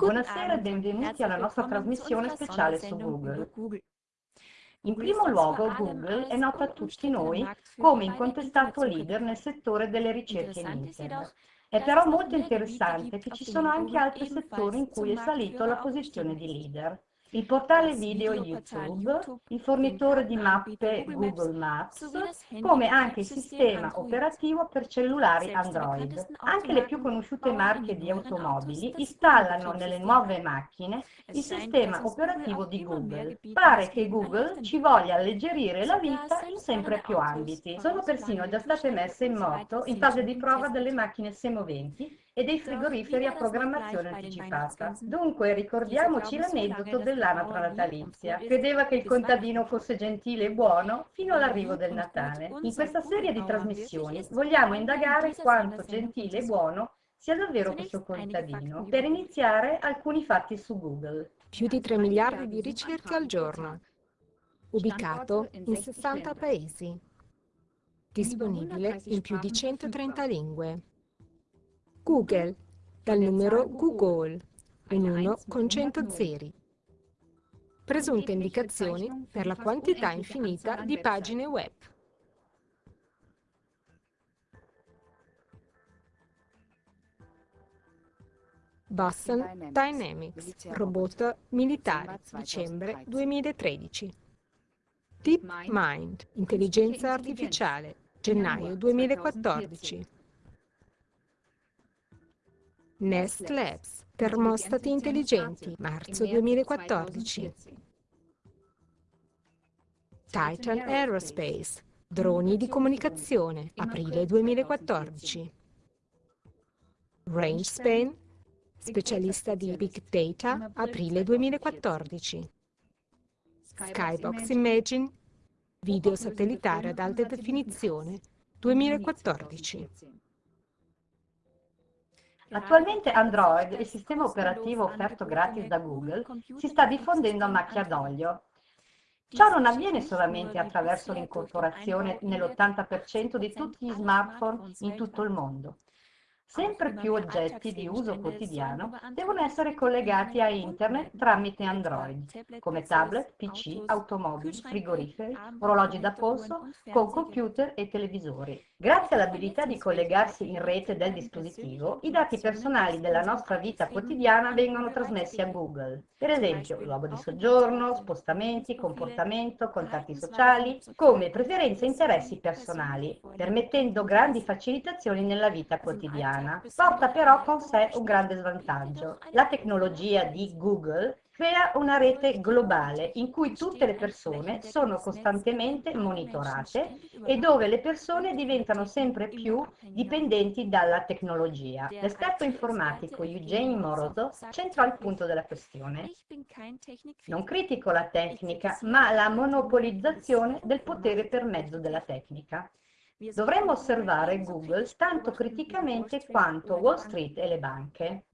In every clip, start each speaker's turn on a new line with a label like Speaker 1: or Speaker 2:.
Speaker 1: Buonasera e benvenuti alla nostra trasmissione speciale su Google. In primo luogo Google è nota a tutti noi come incontestato leader nel settore delle ricerche in Internet. È però molto interessante che ci sono anche altri settori in cui è salito la posizione di leader il portale video YouTube, il fornitore di mappe Google Maps, come anche il sistema operativo per cellulari Android. Anche le più conosciute marche di automobili installano nelle nuove macchine il sistema operativo di Google. Pare che Google ci voglia alleggerire la vita in sempre più ambiti. Sono persino già state messe in moto in fase di prova delle macchine semoventi e dei frigoriferi a programmazione anticipata. Dunque ricordiamoci l'aneddoto dell'anatra natalizia. Credeva che il contadino fosse gentile e buono fino all'arrivo del Natale. In questa serie di trasmissioni vogliamo indagare quanto gentile e buono sia davvero questo contadino. Per iniziare alcuni fatti su Google.
Speaker 2: Più di 3 miliardi di ricerche al giorno. Ubicato in 60 paesi. Disponibile in più di 130 lingue. Google, dal numero Google, in uno con 100 zeri. Presunte indicazioni per la quantità infinita di pagine web. Boston Dynamics, robot militari, dicembre 2013. DeepMind, intelligenza artificiale, gennaio 2014. Nest Labs, termostati intelligenti, marzo 2014. Titan Aerospace, droni di comunicazione, aprile 2014. RangeSpan, specialista di Big Data, aprile 2014. Skybox Imagine, video satellitare ad alta definizione, 2014.
Speaker 1: Attualmente Android, il sistema operativo offerto gratis da Google, si sta diffondendo a macchia d'olio. Ciò non avviene solamente attraverso l'incorporazione nell'80% di tutti gli smartphone in tutto il mondo. Sempre più oggetti di uso quotidiano devono essere collegati a Internet tramite Android, come tablet, PC, automobili, frigoriferi, orologi da polso, con computer e televisori. Grazie all'abilità di collegarsi in rete del dispositivo, i dati personali della nostra vita quotidiana vengono trasmessi a Google. Per esempio, luogo di soggiorno, spostamenti, comportamento, contatti sociali, come preferenze e interessi personali, permettendo grandi facilitazioni nella vita quotidiana. Porta però con sé un grande svantaggio. La tecnologia di Google crea una rete globale in cui tutte le persone sono costantemente monitorate e dove le persone diventano sempre più dipendenti dalla tecnologia. L'esperto informatico Eugene Morozov centra il punto della questione. Non critico la tecnica, ma la monopolizzazione del potere per mezzo della tecnica. Dovremmo osservare Google tanto criticamente quanto Wall Street e le banche.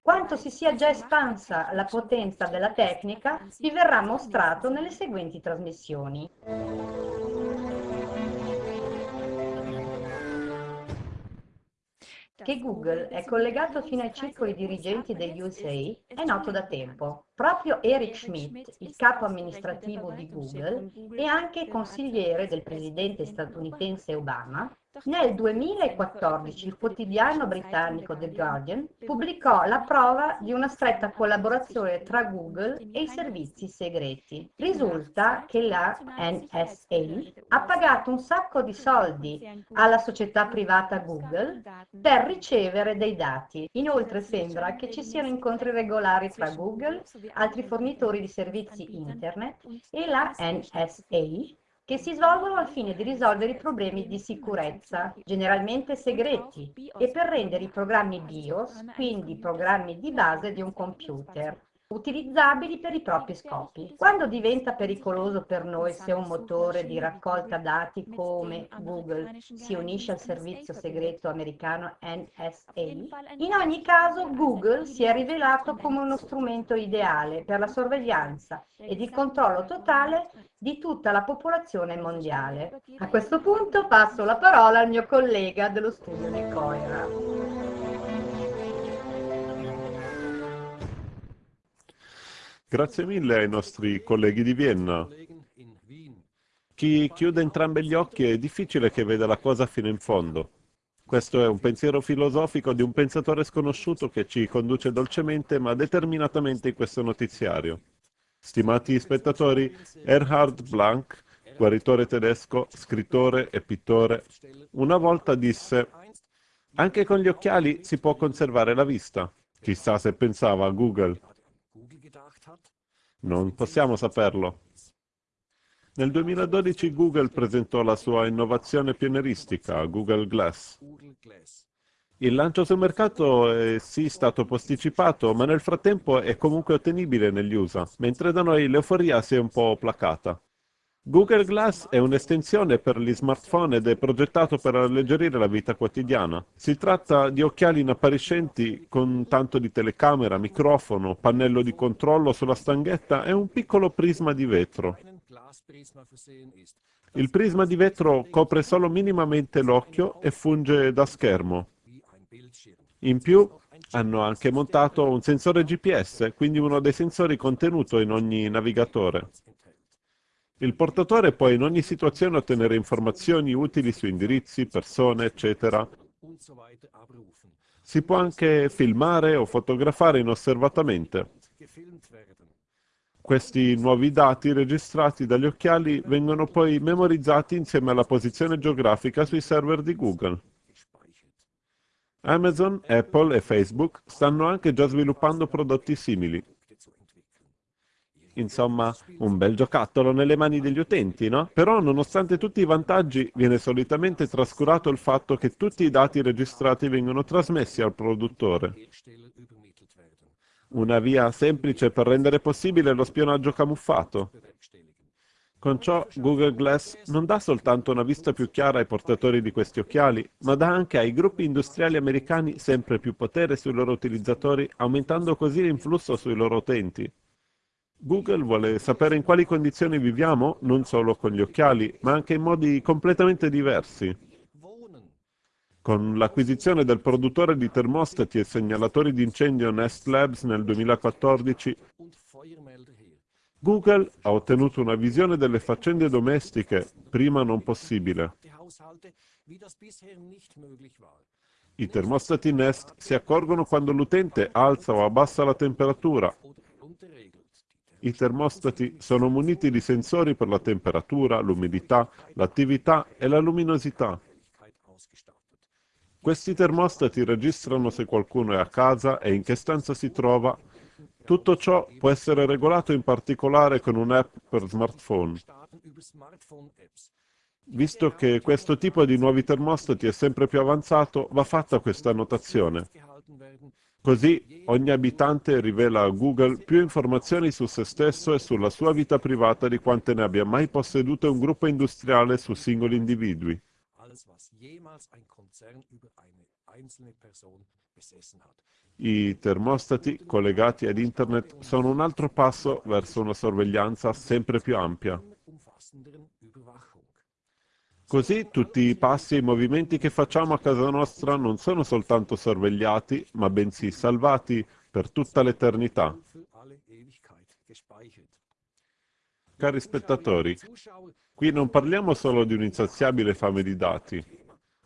Speaker 1: Quanto si sia già espansa la potenza della tecnica vi verrà mostrato nelle seguenti trasmissioni. Che Google è collegato fino ai circoli dirigenti degli USA è noto da tempo. Proprio Eric Schmidt, il capo amministrativo di Google e anche consigliere del presidente statunitense Obama, nel 2014 il quotidiano britannico The Guardian pubblicò la prova di una stretta collaborazione tra Google e i servizi segreti. Risulta che la NSA ha pagato un sacco di soldi alla società privata Google per ricevere dei dati. Inoltre sembra che ci siano incontri regolari tra Google, altri fornitori di servizi internet e la NSA che si svolgono al fine di risolvere i problemi di sicurezza, generalmente segreti, e per rendere i programmi BIOS, quindi programmi di base di un computer, utilizzabili per i propri scopi. Quando diventa pericoloso per noi se un motore di raccolta dati come Google si unisce al servizio segreto americano NSA? In ogni caso Google si è rivelato come uno strumento ideale per la sorveglianza ed il controllo totale di tutta la popolazione mondiale. A questo punto passo la parola al mio collega dello studio di Coira.
Speaker 3: Grazie mille ai nostri colleghi di Vienna. Chi chiude entrambi gli occhi è difficile che veda la cosa fino in fondo. Questo è un pensiero filosofico di un pensatore sconosciuto che ci conduce dolcemente ma determinatamente in questo notiziario. Stimati spettatori, Erhard Blank, guaritore tedesco, scrittore e pittore, una volta disse «Anche con gli occhiali si può conservare la vista». Chissà se pensava a Google. Non possiamo saperlo. Nel 2012 Google presentò la sua innovazione pionieristica, Google Glass. Il lancio sul mercato è sì stato posticipato, ma nel frattempo è comunque ottenibile negli USA, mentre da noi l'euforia si è un po' placata. Google Glass è un'estensione per gli smartphone ed è progettato per alleggerire la vita quotidiana. Si tratta di occhiali inappariscenti con tanto di telecamera, microfono, pannello di controllo sulla stanghetta e un piccolo prisma di vetro. Il prisma di vetro copre solo minimamente l'occhio e funge da schermo. In più hanno anche montato un sensore GPS, quindi uno dei sensori contenuto in ogni navigatore. Il portatore può in ogni situazione ottenere informazioni utili su indirizzi, persone, eccetera. Si può anche filmare o fotografare inosservatamente. Questi nuovi dati registrati dagli occhiali vengono poi memorizzati insieme alla posizione geografica sui server di Google. Amazon, Apple e Facebook stanno anche già sviluppando prodotti simili. Insomma, un bel giocattolo nelle mani degli utenti, no? Però, nonostante tutti i vantaggi, viene solitamente trascurato il fatto che tutti i dati registrati vengono trasmessi al produttore. Una via semplice per rendere possibile lo spionaggio camuffato. Con ciò Google Glass non dà soltanto una vista più chiara ai portatori di questi occhiali, ma dà anche ai gruppi industriali americani sempre più potere sui loro utilizzatori, aumentando così l'influsso sui loro utenti. Google vuole sapere in quali condizioni viviamo, non solo con gli occhiali, ma anche in modi completamente diversi. Con l'acquisizione del produttore di termostati e segnalatori di incendio Nest Labs nel 2014, Google ha ottenuto una visione delle faccende domestiche prima non possibile. I termostati Nest si accorgono quando l'utente alza o abbassa la temperatura. I termostati sono muniti di sensori per la temperatura, l'umidità, l'attività e la luminosità. Questi termostati registrano se qualcuno è a casa e in che stanza si trova. Tutto ciò può essere regolato in particolare con un'app per smartphone. Visto che questo tipo di nuovi termostati è sempre più avanzato, va fatta questa annotazione. Così ogni abitante rivela a Google più informazioni su se stesso e sulla sua vita privata di quante ne abbia mai possedute un gruppo industriale su singoli individui. I termostati collegati ad Internet sono un altro passo verso una sorveglianza sempre più ampia. Così tutti i passi e i movimenti che facciamo a casa nostra non sono soltanto sorvegliati, ma bensì salvati per tutta l'eternità. Cari spettatori, qui non parliamo solo di un'insaziabile fame di dati,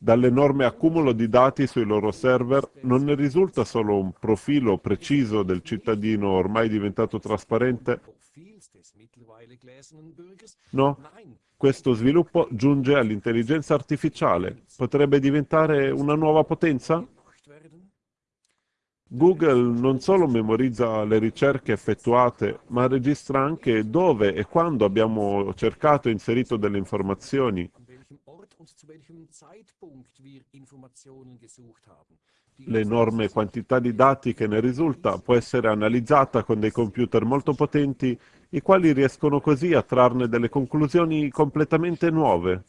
Speaker 3: Dall'enorme accumulo di dati sui loro server non ne risulta solo un profilo preciso del cittadino ormai diventato trasparente? No, questo sviluppo giunge all'intelligenza artificiale. Potrebbe diventare una nuova potenza? Google non solo memorizza le ricerche effettuate, ma registra anche dove e quando abbiamo cercato e inserito delle informazioni L'enorme quantità di dati che ne risulta può essere analizzata con dei computer molto potenti, i quali riescono così a trarne delle conclusioni completamente nuove.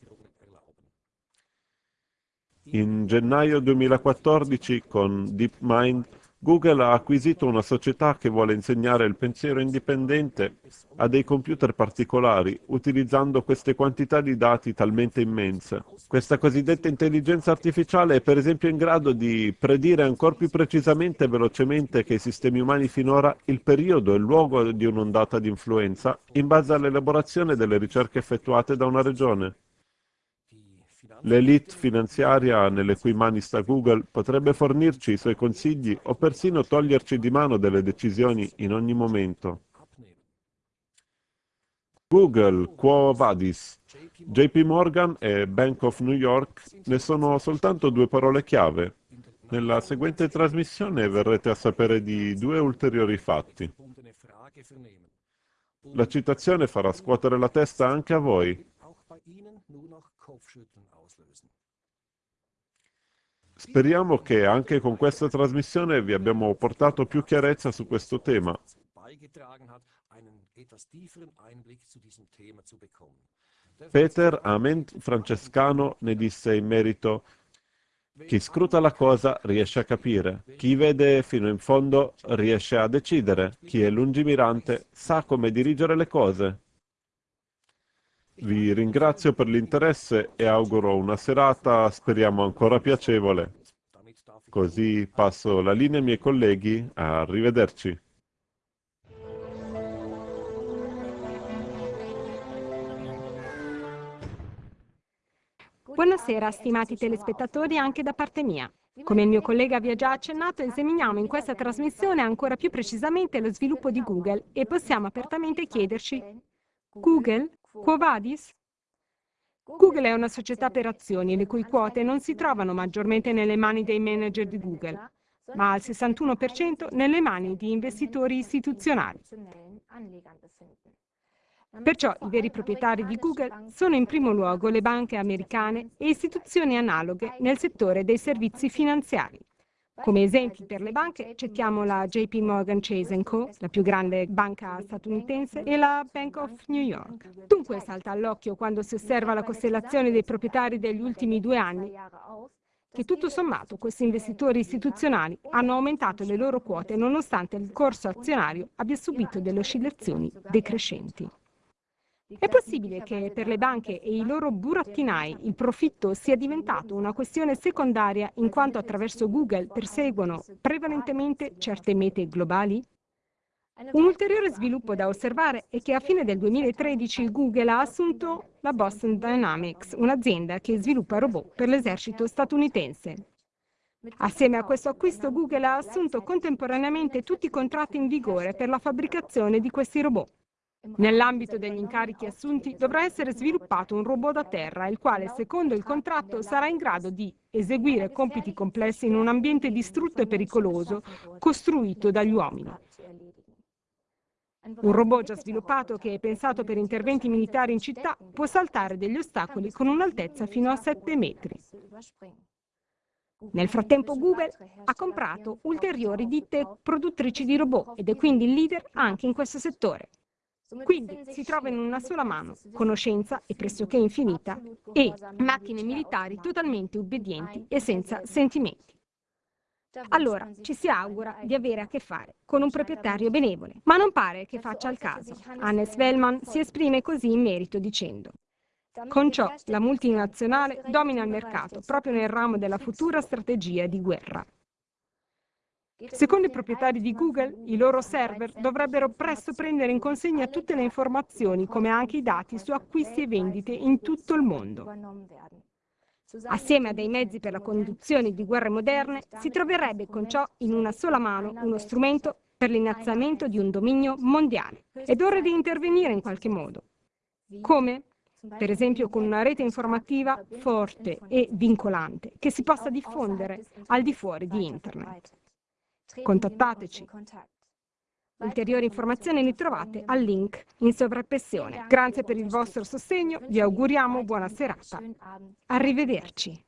Speaker 3: In gennaio 2014, con DeepMind, Google ha acquisito una società che vuole insegnare il pensiero indipendente a dei computer particolari, utilizzando queste quantità di dati talmente immense. Questa cosiddetta intelligenza artificiale è per esempio in grado di predire ancora più precisamente e velocemente che i sistemi umani finora il periodo e il luogo di un'ondata di influenza in base all'elaborazione delle ricerche effettuate da una regione. L'elite finanziaria nelle cui mani sta Google potrebbe fornirci i suoi consigli o persino toglierci di mano delle decisioni in ogni momento. Google, Quo Vadis, JP Morgan e Bank of New York ne sono soltanto due parole chiave. Nella seguente trasmissione verrete a sapere di due ulteriori fatti. La citazione farà scuotere la testa anche a voi. Speriamo che anche con questa trasmissione vi abbiamo portato più chiarezza su questo tema. Peter Ament Francescano ne disse in merito chi scruta la cosa riesce a capire, chi vede fino in fondo riesce a decidere, chi è lungimirante sa come dirigere le cose. Vi ringrazio per l'interesse e auguro una serata, speriamo ancora piacevole. Così passo la linea ai miei colleghi. Arrivederci.
Speaker 2: Buonasera, stimati telespettatori, anche da parte mia. Come il mio collega vi ha già accennato, esaminiamo in questa trasmissione ancora più precisamente lo sviluppo di Google e possiamo apertamente chiederci Google Quo vadis? Google è una società per azioni le cui quote non si trovano maggiormente nelle mani dei manager di Google, ma al 61% nelle mani di investitori istituzionali. Perciò i veri proprietari di Google sono in primo luogo le banche americane e istituzioni analoghe nel settore dei servizi finanziari. Come esempi per le banche citiamo la JP Morgan Chase Co., la più grande banca statunitense, e la Bank of New York. Dunque salta all'occhio quando si osserva la costellazione dei proprietari degli ultimi due anni che tutto sommato questi investitori istituzionali hanno aumentato le loro quote nonostante il corso azionario abbia subito delle oscillazioni decrescenti. È possibile che per le banche e i loro burattinai il profitto sia diventato una questione secondaria in quanto attraverso Google perseguono prevalentemente certe mete globali? Un ulteriore sviluppo da osservare è che a fine del 2013 Google ha assunto la Boston Dynamics, un'azienda che sviluppa robot per l'esercito statunitense. Assieme a questo acquisto Google ha assunto contemporaneamente tutti i contratti in vigore per la fabbricazione di questi robot. Nell'ambito degli incarichi assunti dovrà essere sviluppato un robot da terra, il quale, secondo il contratto, sarà in grado di eseguire compiti complessi in un ambiente distrutto e pericoloso costruito dagli uomini. Un robot già sviluppato che è pensato per interventi militari in città può saltare degli ostacoli con un'altezza fino a 7 metri. Nel frattempo Google ha comprato ulteriori ditte produttrici di robot ed è quindi il leader anche in questo settore. Quindi si trova in una sola mano conoscenza e pressoché infinita e macchine militari totalmente obbedienti e senza sentimenti. Allora, ci si augura di avere a che fare con un proprietario benevole, ma non pare che faccia il caso. Hannes Wellman si esprime così in merito dicendo con ciò la multinazionale domina il mercato proprio nel ramo della futura strategia di guerra. Secondo i proprietari di Google, i loro server dovrebbero presto prendere in consegna tutte le informazioni, come anche i dati su acquisti e vendite in tutto il mondo. Assieme a dei mezzi per la conduzione di guerre moderne, si troverebbe con ciò in una sola mano uno strumento per l'innalzamento di un dominio mondiale. Ed ora di intervenire in qualche modo. Come? Per esempio con una rete informativa forte e vincolante che si possa diffondere al di fuori di Internet. Contattateci. Ulteriori informazioni li trovate al link in sovrappressione. Grazie per il vostro sostegno, vi auguriamo buona serata. Arrivederci.